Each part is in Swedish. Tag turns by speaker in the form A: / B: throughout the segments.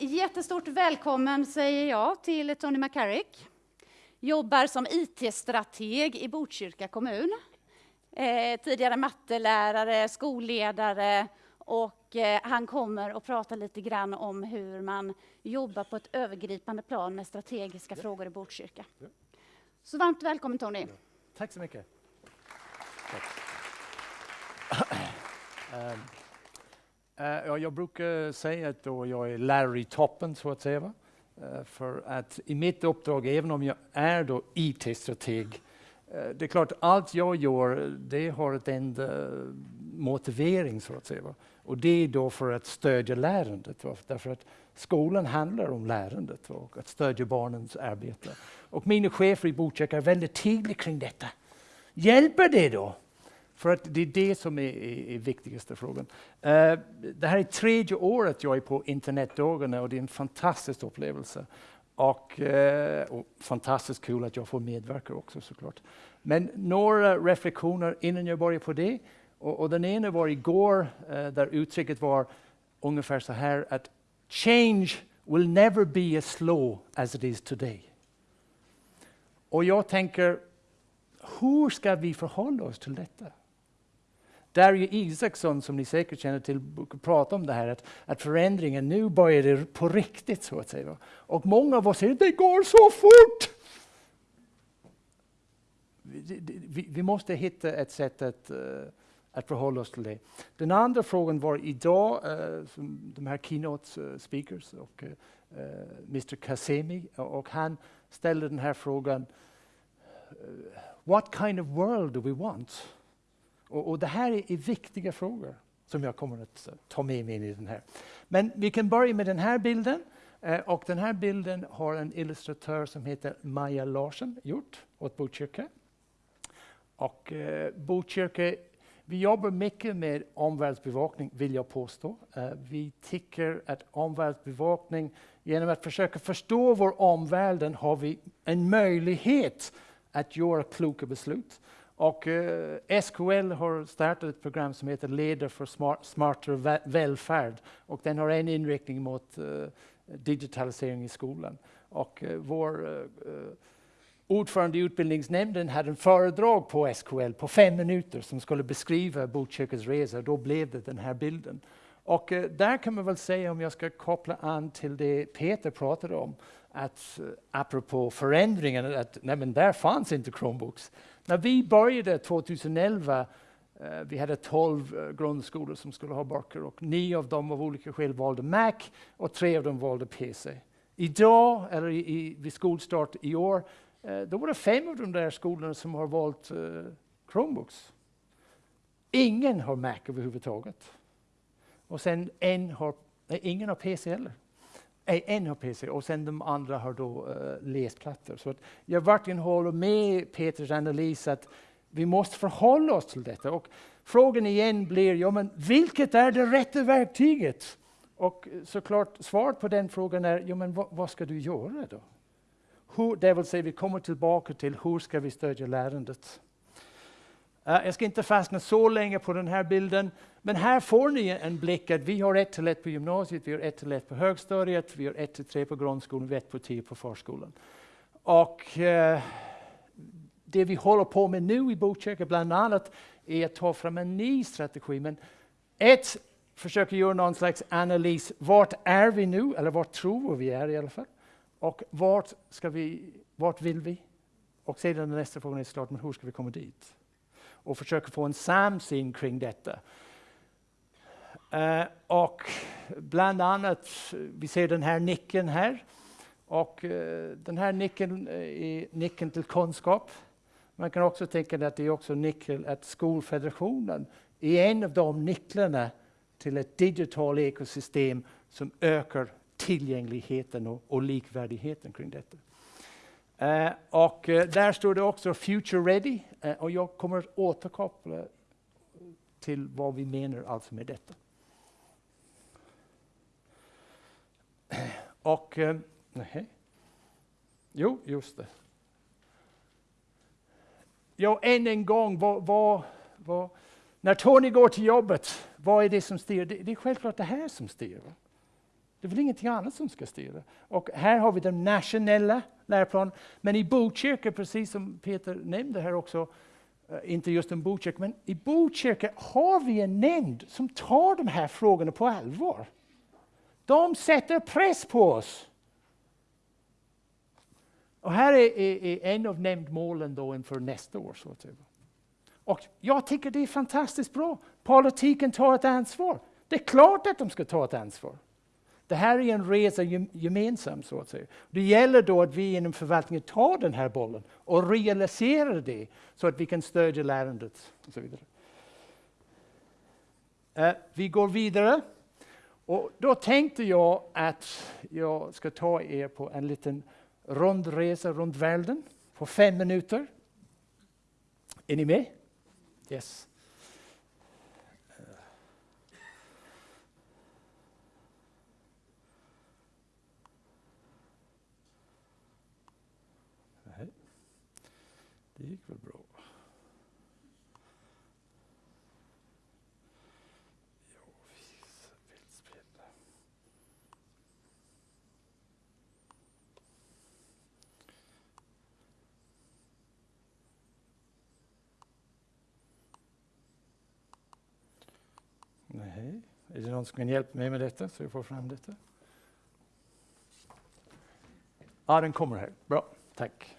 A: jättestort välkommen säger jag till Tony McCarrick. Jobbar som IT-strateg i Botkyrka kommun. Eh, tidigare mattelärare, skolledare och eh, han kommer att prata lite grann om hur man jobbar på ett övergripande plan med strategiska ja. frågor i Botkyrka. Ja. Så varmt välkommen Tony. Ja.
B: Tack så mycket. Tack. um. Uh, ja, jag brukar säga att då jag är lärare i toppen, så att säga. Uh, för att i mitt uppdrag, även om jag är då IT-strateg, uh, det är klart allt jag gör, det har ett enda motivering, så att säga. Och det är då för att stödja lärandet. Va? Därför att skolan handlar om lärandet och att stödja barnens arbete. Och mina chefer i Botkyrka är väldigt tydliga kring detta. Hjälper det då? För att det är det som är, är, är viktigaste frågan. Uh, det här är tredje året jag är på internetdagarna och det är en fantastisk upplevelse. Och, uh, och fantastiskt kul att jag får medverka också såklart. Men några reflektioner innan jag börjar på det. Och, och den ena var igår uh, där uttrycket var ungefär så här att change will never be as slow as it is today. Och jag tänker, hur ska vi förhålla oss till detta? Darry Isaksson, som ni säkert känner till, pratar om det här att, att förändringen nu börjar det på riktigt. så att säga. Och många av oss säger det går så fort! Vi, vi, vi måste hitta ett sätt att, uh, att förhålla oss till det. Den andra frågan var idag, uh, de här keynote eh, speakers och uh, Mr Kasemi, och han ställde den här frågan What kind of world do we want? Och, och det här är, är, viktiga frågor som jag kommer att ta med mig in i den här. Men vi kan börja med den här bilden. Eh, och den här bilden har en illustratör som heter Maja Larsson gjort åt Botkyrka. Och eh, Botkyrka, vi jobbar mycket med omvärldsbevakning, vill jag påstå. Eh, vi tycker att omvärldsbevakning, genom att försöka förstå vår omvärld, har vi en möjlighet att göra kloka beslut. Och eh, SKL har startat ett program som heter Leder för smart, smartare välfärd. Och den har en inriktning mot eh, digitalisering i skolan. Och eh, vår eh, ordförande i utbildningsnämnden hade en föredrag på SKL på fem minuter som skulle beskriva Botkyrkas resa. Då blev det den här bilden. Och eh, där kan man väl säga, om jag ska koppla an till det Peter pratade om, att eh, apropå förändringen, att nej men där fanns inte Chromebooks. När vi började 2011, eh, vi hade 12 eh, grundskolor som skulle ha böcker och nio av dem av olika skäl valde Mac och tre av dem valde PC. Idag, eller i, i, vid skolstart i år, eh, då var det fem av de där skolorna som har valt eh, Chromebooks. Ingen har Mac överhuvudtaget. Och sen en har, nej, ingen har PC heller en har PC och sen de andra har då uh, läsplattor. Så att jag verkligen håller med Peters analys att vi måste förhålla oss till detta. Och frågan igen blir, ja, men vilket är det rätta verktyget? Och såklart svaret på den frågan är, ja, men vad, vad ska du göra då? Hur, det vill säga, vi kommer tillbaka till hur ska vi stödja lärandet? Uh, jag ska inte fastna så länge på den här bilden, men här får ni en blick att vi har 1 till 1 på gymnasiet, vi har 1 till 1 på högstadiet, vi har 1 till 3 på grundskolan, vi har 1 på 10 på förskolan. Och eh, det vi håller på med nu i Botkyrka bland annat är att ta fram en ny strategi. Men ett, försöka göra någon slags analys. Vart är vi nu? Eller vart tror vi är i alla fall? Och vart, ska vi, vart vill vi? Och sedan nästa fråga är såklart, men hur ska vi komma dit? och försöka få en samsyn kring detta. Eh, och bland annat, vi ser den här nyckeln här. Och uh, den här nyckeln eh, är nyckeln till kunskap. Man kan också tänka att det är också nyckeln att skolfederationen är en av de nycklarna till ett digitalt ekosystem som ökar tillgängligheten och, och likvärdigheten kring detta. Uh, och uh, där står det också Future Ready. Uh, och jag kommer att återkoppla till vad vi menar alltså med detta. Och, eh, nej. Jo, just det. Jo, än en gång, vad, vad, vad, när Tony går till jobbet, vad är det som styr? Det, det är självklart det här som styr. Det är väl ingenting annat som ska styra. Och här har vi den nationella läroplanen. Men i Botkyrka, precis som Peter nämnde här också, eh, inte just en Botkyrka, men i Botkyrka har vi en nämnd som tar de här frågorna på allvar. De sätter press på oss. Och här är, är, är en av nämndmålen då inför nästa år. Så typ. Och jag tycker det är fantastiskt bra. Politiken tar ett ansvar. Det är klart att de ska ta ett ansvar. Det här är en resa gemensam, så att säga. Det gäller då att vi inom förvaltningen tar den här bollen och realiserar det så att vi kan stödja lärandet och så vidare. Uh, vi går vidare. Och då tänkte jag att jag ska ta er på en liten rundresa runt världen på fem minuter. Är ni med? Yes. Det gick väl bra. Nej. Är det någon som kan hjälpa mig med detta så jag får fram detta? Ja, den kommer här. Bra, tack.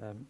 B: Um,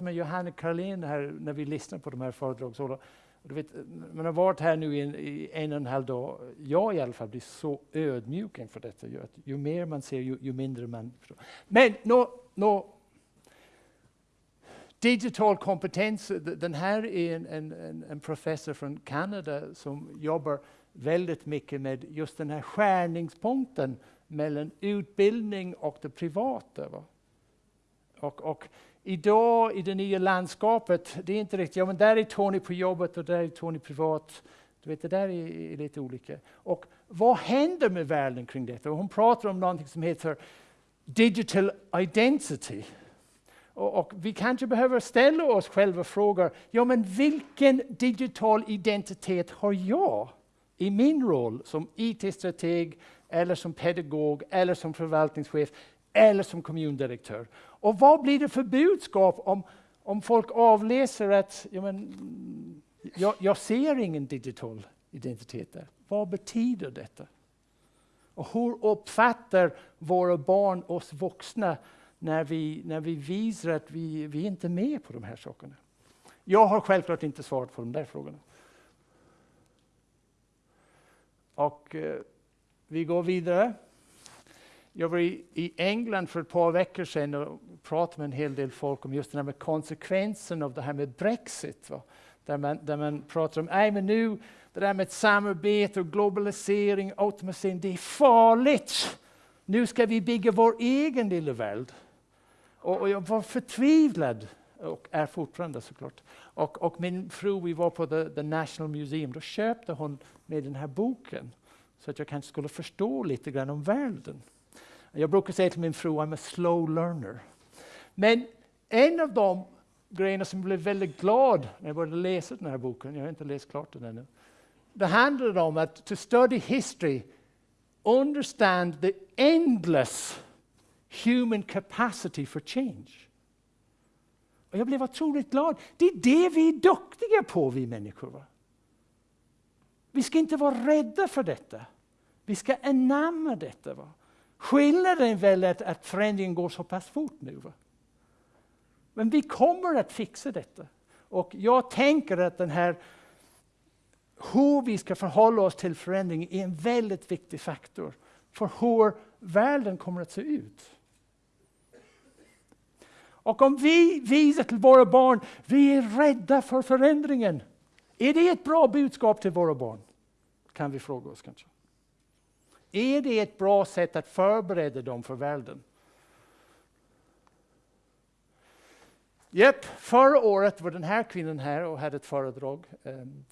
B: med Johanne Karlén här när vi lyssnar på de här föredragen. Du vet, man har varit här nu i en, i en och en halv dag. Jag i alla fall blir så ödmjuk inför detta. Ju, ju mer man ser, ju, ju mindre man förstår. Men no, no, digital kompetens, den här är en, en, en professor från Kanada som jobbar väldigt mycket med just den här skärningspunkten mellan utbildning och det privata. Va? Och, och idag i det nya landskapet, det är inte riktigt, ja men där är Tony på jobbet och där är Tony privat. Du vet, det där är, är lite olika. Och vad händer med världen kring detta? Och hon pratar om någonting som heter digital identity. Och, och, vi kanske behöver ställa oss själva frågor, ja men vilken digital identitet har jag i min roll som IT-strateg, eller som pedagog, eller som förvaltningschef, eller som kommundirektör? Och vad blir det för budskap om, om folk avläser att ja, men, jag, jag ser ingen digital identitet där? Vad betyder detta? Och hur uppfattar våra barn oss vuxna när vi, när vi visar att vi, vi inte är med på de här sakerna? Jag har självklart inte svarat på de där frågorna. Och eh, vi går vidare. Jag var i, i, England för ett par veckor sedan och pratade med en hel del folk om just den här med konsekvensen av det här med Brexit. Va? Där, man, där man pratar om, nej men nu, det där med samarbete och globalisering, automatisering, det är farligt. Nu ska vi bygga vår egen lilla värld. Och, och jag var förtvivlad, och är fortfarande såklart. Och, och min fru, vi var på the, the National Museum, då köpte hon med den här boken så att jag kanske skulle förstå lite grann om världen. Jag brukar säga till min fru, I'm a slow learner. Men en av de grejerna som jag blev väldigt glad när jag började läsa den här boken, jag har inte läst klart den ännu. Det handlade om att to study history, understand the endless human capacity for change. Och jag blev otroligt glad. Det är det vi är duktiga på, vi människor. Va? Vi ska inte vara rädda för detta. Vi ska anamma detta. Va? Skillnaden är väl att, att förändringen går så pass fort nu. Va? Men vi kommer att fixa detta. Och jag tänker att den här hur vi ska förhålla oss till förändring är en väldigt viktig faktor för hur världen kommer att se ut. Och om vi visar till våra barn, vi är rädda för förändringen. Är det ett bra budskap till våra barn? Kan vi fråga oss kanske. Är det ett bra sätt att förbereda dem för världen? Yep. förra året var den här kvinnan här och hade ett föredrag. Um,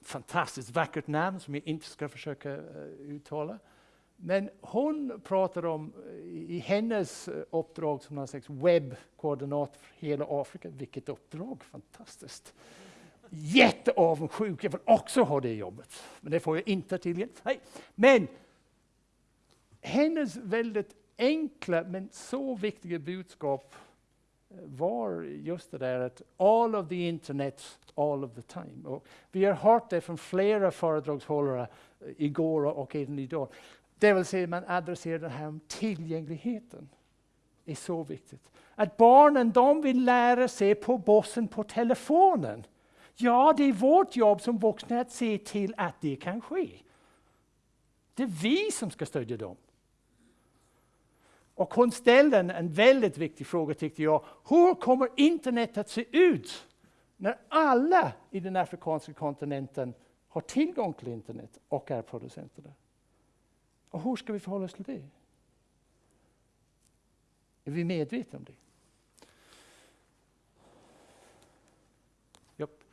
B: fantastiskt vackert namn som jag inte ska försöka uh, uttala. Men hon pratar om eh, i hennes eh, uppdrag som någon slags webbkoordinat för hela Afrika. Vilket uppdrag, fantastiskt! Jätteavundsjuk, jag vill också ha det jobbet. Men det får jag inte tydligen. Men hennes väldigt enkla men så viktiga budskap eh, var just det där att all of the internet, all of the time. Och vi har hört det från flera föredragshållare eh, igår och även idag. Det vill säga man adresserar det här om tillgängligheten. är så viktigt. Att barnen de vill lära sig på bossen på telefonen. Ja, det är vårt jobb som vuxna att se till att det kan ske. Det är vi som ska stödja dem. Och hon ställde en, en väldigt viktig fråga tyckte jag. Hur kommer internet att se ut när alla i den afrikanska kontinenten har tillgång till internet och är producenter där? Och hur ska vi förhålla oss till det? Är vi medvetna om det? Japp,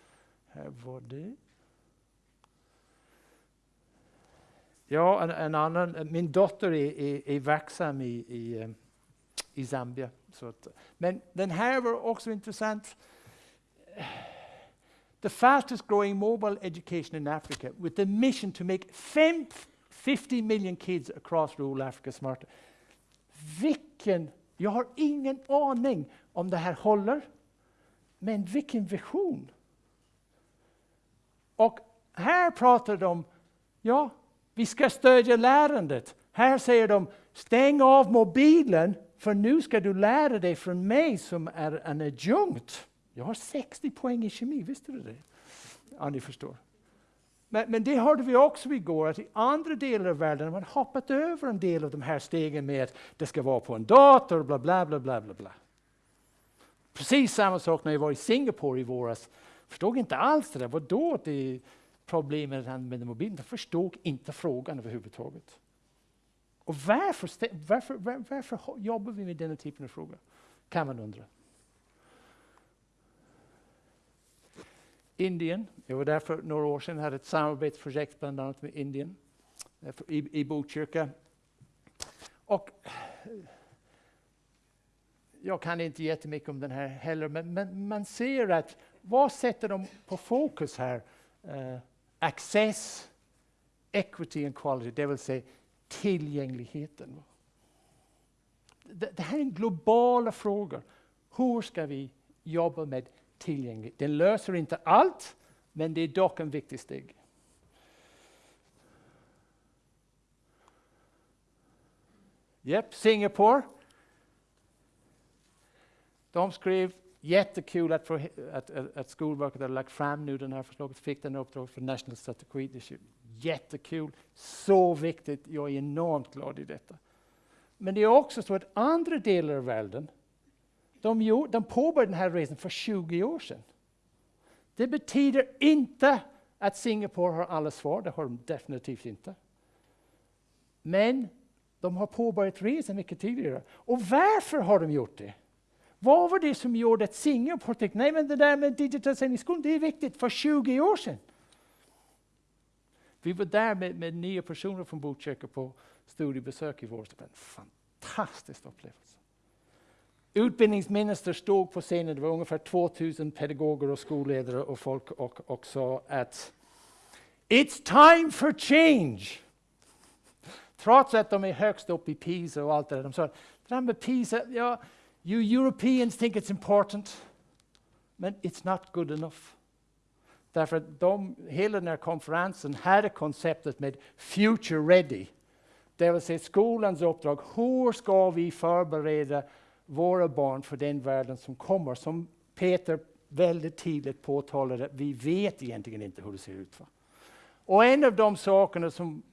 B: här var det. Ja, en, en, annan, min dotter är, är, är verksam i, i, eh, i Zambia. Så att, men den här var också intressant. The fastest growing mobile education in Africa with the mission to make 50 million kids across rural Africa smarter. Vilken, jag har ingen aning om det här håller, men vilken vision! Och här pratar de, ja, vi ska stödja lärandet. Här säger de, stäng av mobilen, för nu ska du lära dig från mig som är en adjunkt. Jag har 60 poäng i kemi, visste du det? Ja, ni förstår. Men, men, det hörde vi också igår, att i andra delar av världen har man hoppat över en del av de här stegen med att det ska vara på en dator, bla bla bla bla bla. bla. Precis samma sak när jag var i Singapore i våras. Förstod inte alls det där. Vadå det problemet med att använda mobilen? de förstod inte frågan överhuvudtaget. Och varför, varför, var, varför jobbar vi med denna typen av frågor? Kan man undra. Indien. Jag var där för några år sedan, hade ett samarbetsprojekt bland annat med Indien i, i Botkyrka. Och jag kan inte jättemycket om den här heller, men, men man ser att vad sätter de på fokus här? Uh, access, equity and quality, det vill säga tillgängligheten. Det, det här är en globala fråga. Hur ska vi jobba med tillgänglighet? Den löser inte allt, men det är dock en viktig steg. Yep, Singapore. De skrev jättekul att, för, att, att, att Skolverket har lagt fram nu den här förslaget, fick den uppdrag för National Strategy. Det är jättekul, så viktigt. Jag är enormt glad i detta. Men det är också så att andra delar av världen, de, de påbörjade den här resan för 20 år sedan. Det betyder inte att Singapore har alla svar, det har de definitivt inte. Men de har påbörjat resan mycket tidigare. Och varför har de gjort det? Vad var det som gjorde att Singapore tänkte, nej men det där med digitalisering i skolan, det är viktigt, för 20 år sedan. Vi var där med, med nio personer från Botkyrka på studiebesök i vår. En fantastisk upplevelse. Utbildningsminister stod på scenen, det var ungefär 2000 pedagoger och skolledare och folk och, och sa att It's time for change! Trots att de är högst upp i PISA och allt det där. De sa, det där med PISA, ja, you Europeans think it's important, but it's not good enough. Därför att de, hela den här konferensen hade konceptet med Future Ready. Det vill säga skolans uppdrag. Hur ska vi förbereda våra barn för den världen som kommer? Som Peter väldigt tidigt påtalade, vi vet egentligen inte hur det ser ut. Va? Och en av de sakerna som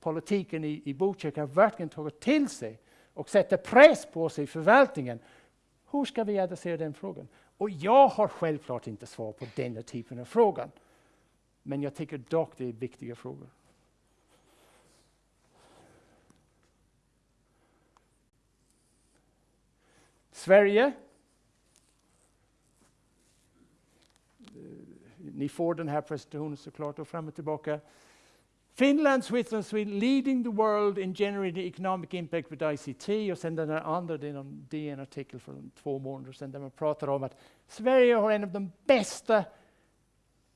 B: politiken i, i Botkyrka verkligen tagit till sig och sätter press på sig i förvaltningen. Hur ska vi adressera den frågan? Och jag har självklart inte svar på denna typen av frågan. Men jag tycker dock det är viktiga frågor. Sverige. Eh, ni får den här presentationen såklart och fram och tillbaka. Finland, Switzerland, Sweden leading the world in generating economic impact with ICT. Och sen den andra, det är en DN-artikel från två månader sedan där man pratar om att Sverige har en av de bästa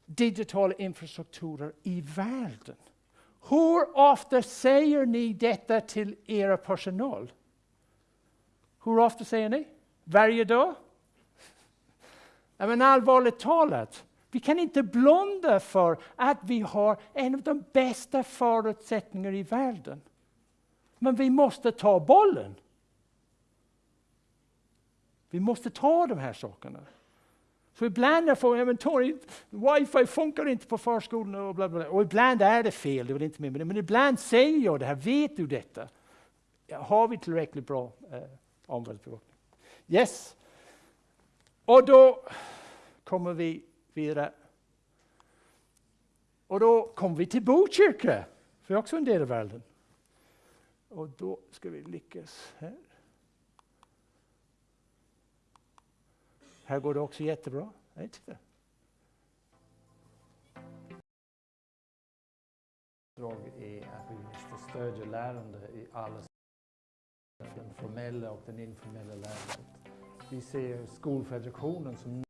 B: digitala infrastrukturer i världen. Hur ofta säger ni detta till era personal? Hur ofta säger ni? Varje dag? Men allvarligt talat, vi kan inte blunda för att vi har en av de bästa förutsättningarna i världen. Men vi måste ta bollen. Vi måste ta de här sakerna. Så ibland får jag Tony, wifi funkar inte på förskolan och bla bla. Och ibland är det fel, det vill inte med det. Men ibland säger jag det här, vet du detta? Har vi tillräckligt bra eh, omvärldsbevakning? Yes. Och då kommer vi vidare. Och då kom vi till Botkyrka, för också en del av världen. Och då ska vi lyckas här. Här går det också jättebra. Nej, titta. är att vi måste stödja lärande i alla den formella och den informella lärandet. Vi ser Skolfederationen som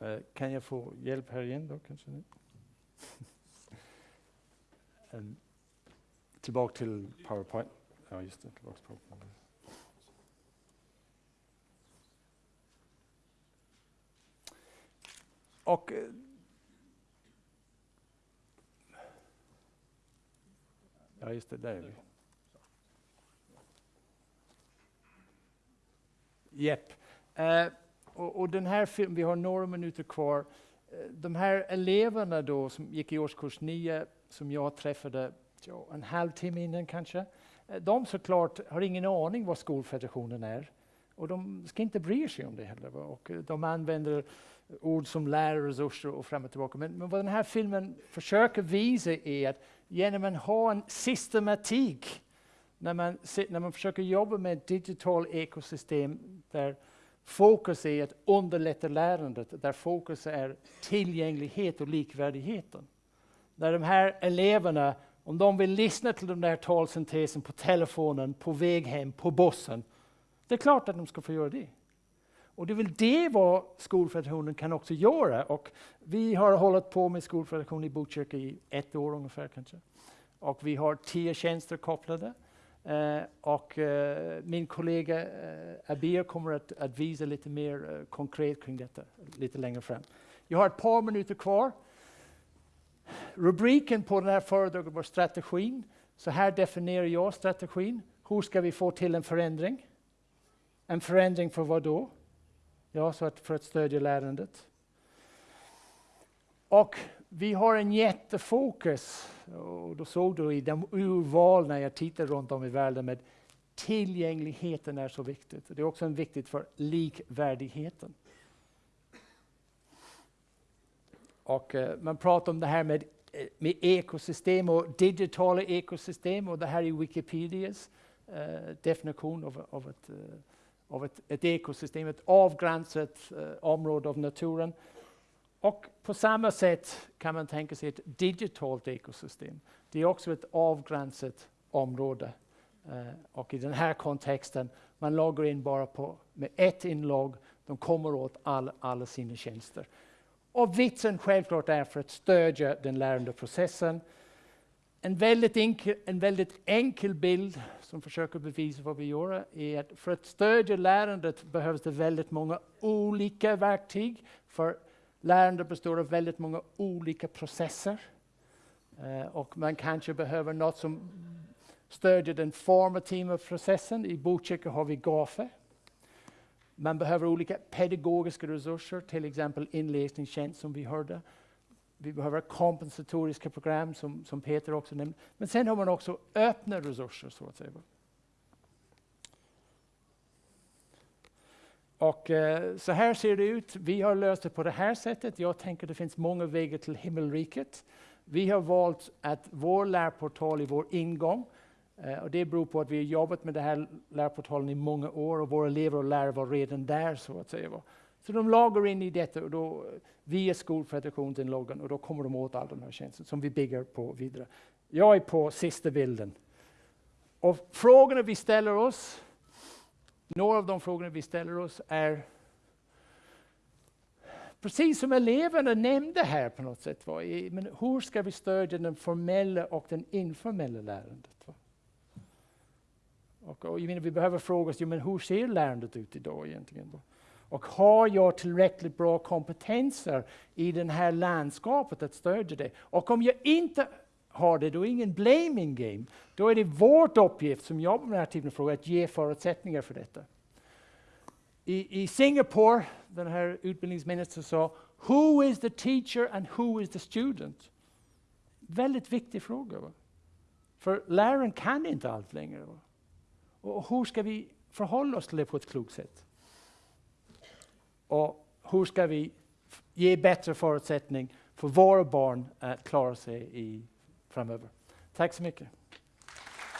B: Eh, kan jag få hjälp här igen då kanske? um, tillbaka till PowerPoint. Ja, just det. Tillbaka till PowerPoint. Och eh, Ja, just det, där är vi. Jepp. Uh, eh, och, och, den här filmen, vi har några minuter kvar. Eh, de här eleverna då som gick i årskurs 9 som jag träffade ja, en halvtimme innan kanske. Eh, de såklart har ingen aning vad skolfederationen är. Och de ska inte bry sig om det heller. Och eh, de använder ord som lärarresurser och fram och tillbaka. Men, men vad den här filmen försöker visa är att genom att ha en systematik när man, när man försöker jobba med ett digitalt ekosystem där fokus är att underlätta lärandet, där fokus är tillgänglighet och likvärdigheten. När de här eleverna, om de vill lyssna till den där talsyntesen på telefonen, på väg hem, på bussen, det är klart att de ska få göra det. Och det är väl det vad Skolfederationen kan också göra. Och vi har hållit på med Skolfederationen i Botkyrka i ett år ungefär kanske. Och vi har tio tjänster kopplade. Uh, och uh, min kollega uh, Abir kommer att, att visa lite mer konkret kring detta lite längre fram. Jag har ett par minuter kvar. Rubriken på den här föredraget var strategin. Så här definierar jag strategin. Hur ska vi få till en förändring? En förändring för vad då? Ja, så att för att stödja lärandet. Och vi har en jättefokus, och då såg du i de urval när jag tittade runt om i världen med tillgängligheten är så viktigt. Det är också viktigt för likvärdigheten. Och eh, man pratar om det här med, eh, med ekosystem och digitala ekosystem och det här är Wikipedias eh, definition av, av ett eh, av ett, ett ekosystem, ett avgränsat eh, område av naturen. Och på samma sätt kan man tänka sig ett digitalt ekosystem. Det är också ett avgränsat område. Uh, och i den här kontexten, man loggar in bara på, med ett inlogg, de kommer åt all, alla sina tjänster. Och vitsen självklart är för att stödja den lärande processen, en väldigt, enkel, en väldigt enkel bild som försöker bevisa vad vi gör är att för att stödja lärandet behövs det väldigt många olika verktyg. För lärande består av väldigt många olika processer. Eh, och man kanske behöver något som stödjer den formativa processen. I Botkyrka har vi GAFE. Man behöver olika pedagogiska resurser, till exempel inläsningstjänst som vi hörde. Vi behöver kompensatoriska program som, som Peter också nämnde. Men sen har man också öppna resurser så att säga. Och eh, så här ser det ut. Vi har löst det på det här sättet. Jag tänker det finns många vägar till himmelriket. Vi har valt att vår lärportal är vår ingång. Eh, och det beror på att vi har jobbat med den här lärportalen i många år och våra elever och lärare var redan där så att säga. Så de loggar in i detta och då, via Skolfederationen loggan och då kommer de åt alla de här tjänsterna som vi bygger på vidare. Jag är på sista bilden. Och frågorna vi ställer oss, några av de frågorna vi ställer oss är Precis som eleverna nämnde här på något sätt. Va? Men hur ska vi stödja den formella och den informella lärandet? Va? Och, och jag menar, vi behöver fråga oss, ja, men hur ser lärandet ut idag egentligen? Då? Och har jag tillräckligt bra kompetenser i det här landskapet att stödja det? Och om jag inte har det, då är ingen blaming game. Då är det vårt uppgift som jobbar med den här typen av frågor att ge förutsättningar för detta. I, i Singapore, den här utbildningsministern sa, Who is the teacher and who is the student? Väldigt viktig fråga. Va? För läraren kan inte allt längre. Va? Och hur ska vi förhålla oss till det på ett klokt sätt? Och hur ska vi ge bättre förutsättning för våra barn att klara sig i framöver? Tack så mycket.